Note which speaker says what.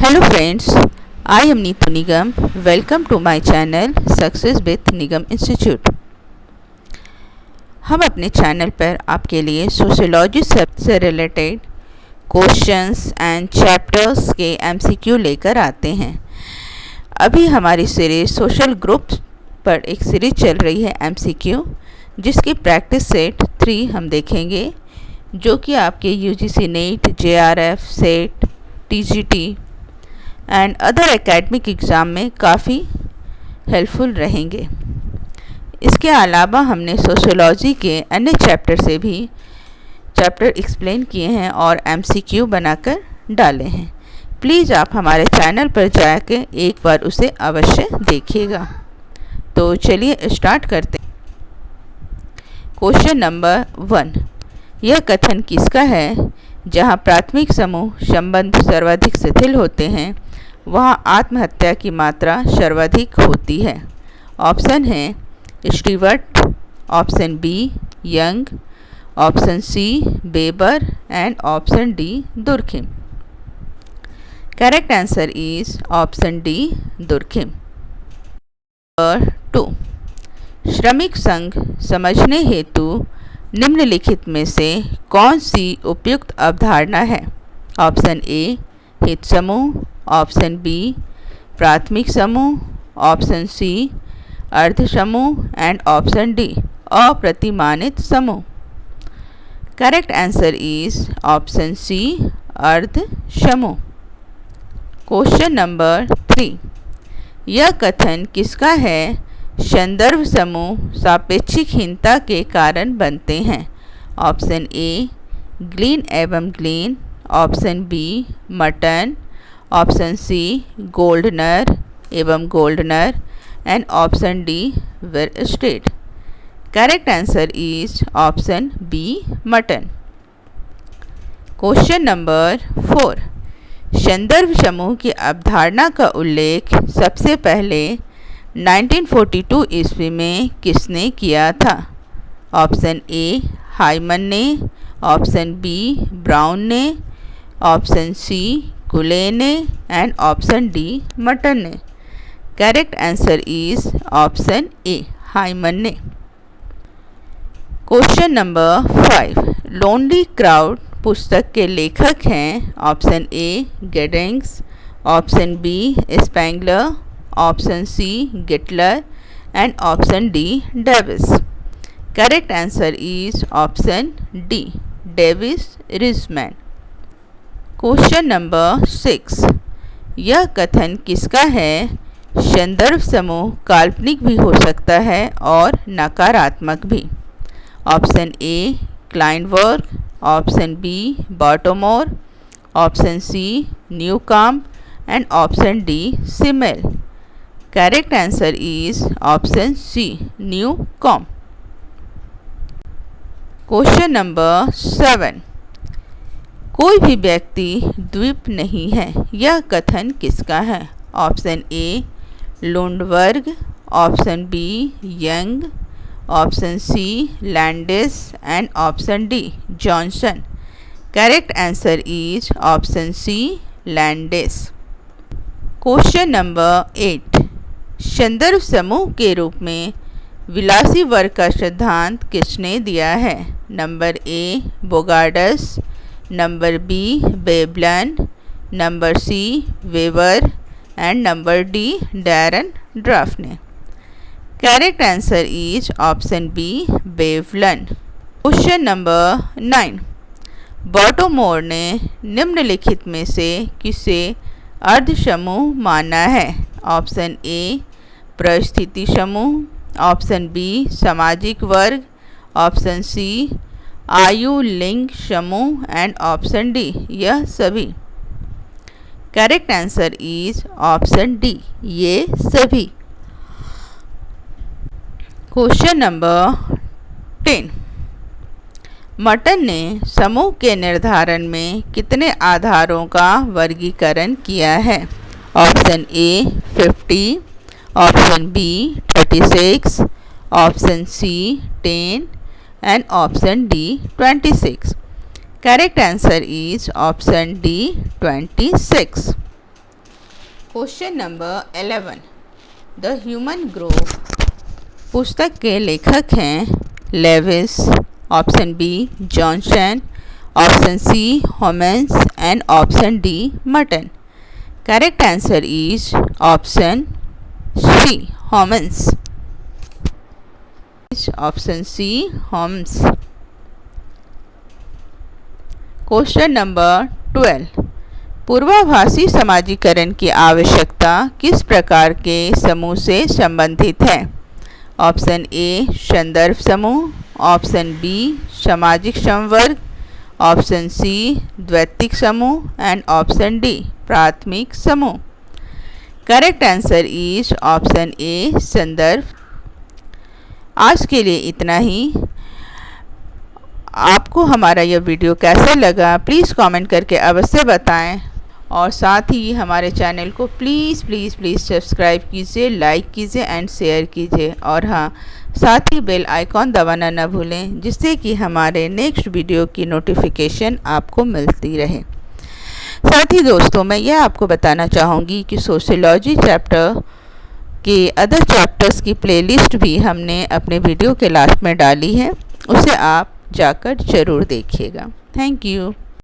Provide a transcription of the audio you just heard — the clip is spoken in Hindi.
Speaker 1: Hello friends I am Neetu Nigam welcome to my channel success with Nigam institute हम अपने चैनल पर आपके लिए सोशियोलॉजी से रिलेटेड क्वेश्चंस एंड चैप्टर्स के एमसीक्यू लेकर आते हैं। अभी हमारी सीरीज़ सोशल ग्रुप पर एक सीरीज़ चल रही है एमसीक्यू जिसकी प्रैक्टिस सेट थ्री हम देखेंगे, जो कि आपके UGC NET JRF SET TGT and other academic exam में काफ़ी हेल्पफुल रहेंगे। इसके अलावा हमने सोशोलॉजी के अन्य चैप्टर से भी चैप्टर एक्सप्लेन किए हैं और एमसीक्यू बनाकर डाले हैं। प्लीज़ आप हमारे चैनल पर जाकर एक बार उसे अवश्य देखिएगा। तो चलिए स्टार्ट करते हैं। क्वेश्चन नंबर वन यह कथन किसका है? जहाँ प्राथमिक समूह संबंध सर्वाधिक शिथिल होते हैं वहाँ आत्महत्या की मात्रा सर्वाधिक होती है। ऑप्शन है, Stewart, option B, Young, option C, Weber and option D, Durkheim. Correct answer is option D, Durkheim. Number two, श्रमिक संघ समझने हेतु निम्नलिखित में से कौन सी उपयुक्त अवधारणा है? ऑप्शन ए हित समूह ऑप्शन बी, प्राथमिक समूह, ऑप्शन सी अर्ध समूह एंड ऑप्शन डी, अप्रतिमानित समूह। Correct answer is option C अर्ध समूह क्वेश्चन नंबर थ्री यह कथन किसका है? संदर्भ समूह सापेक्षिकहीनता के कारण बनते हैं। ऑप्शन ए ग्लीन एवं Gillin. Option B Merton. Option C, Gouldner एवं Gouldner and option D where state correct answer is option B Merton question number four संदर्भ समूह की अवधारणा का उल्लेख सबसे पहले 1942 ईस्वी में किसने किया था? ऑप्शन ए, हाइमन ने, ऑप्शन बी, ब्राउन ने, ऑप्शन सी कुले ने एंड ऑप्शन डी मटन ने correct answer is option A Hyman ने question number five lonely crowd पुस्तक के लेखक हैं option A Giddings option B Spengler option C Gitler and option D Davis correct answer is option D Davis Riesman question number six. यह कथन किसका है? संदर्भ समूह काल्पनिक भी हो सकता है और नकारात्मक भी। Option A Klineberg option B, Bottomore. Option C, Newcomb. And option D, Simmel. Correct answer is option C Newcomb question number seven. कोई भी व्यक्ति द्वीप नहीं है, यह कथन किसका है? Option A Lundberg. Option B Young. Option C Landis. And option D Johnson. Correct answer is option C Landis. Question number eight संदर्भ समूह के रूप में विलासी वर्ग का सिद्धांत किसने दिया है? Number A Bogardus number B Veblen number C, Weber and number D, Dahrendorf ने correct answer is option B Veblen question number nine. Bottomore ने निम्नलिखित में से किसे अर्ध समूह माना है? ऑप्शन ए, परिस्थिति समूह। ऑप्शन बी, सामाजिक वर्ग। ऑप्शन सी आयु लिंग समूह एंड ऑप्शन डी यह सभी। Correct answer is option D ये सभी। क्वेश्चन नंबर टेन मटन ने समूह के निर्धारण में कितने आधारों का वर्गीकरण किया है? Option A 50, option B 36, option C ten and option D 26. Correct answer is option D 26. Question number 11. The human growth पुस्तक के लेखक हैं Lewis option B Johnson option C Homans and option D Merton correct answer is option C Homans option C Holmes question number twelve पूर्वाभासी समाजीकरण की आवश्यकता किस प्रकार के समूह से संबंधित है? ऑप्शन ए संदर्भ समूह. ऑप्शन बी सामाजिक संवर्ग. ऑप्शन सी द्वैतिक समूह. एंड ऑप्शन डी प्राथमिक समूह. Correct answer is option A संदर्भ आज के लिए इतना ही। आपको हमारा यह वीडियो कैसा लगा प्लीज़ कमेंट करके अवश्य बताएँ। और साथ ही हमारे चैनल को प्लीज़ प्लीज़ प्लीज़ सब्सक्राइब कीजिए लाइक कीजिए एंड शेयर कीजिए। और हाँ साथ ही बेल आइकॉन दबाना न भूलें, जिससे कि हमारे नेक्स्ट वीडियो की नोटिफिकेशन आपको मिलती रहे। साथ ही दोस्तों, मैं यह आपको बताना चाहूँगी कि सोशलॉजी चैप्टर के अदर चैप्टर्स की प्लेलिस्ट भी हमने अपने वीडियो के लास्ट में डाली है, उसे आप जाकर ज़रूर देखिएगा। Thank you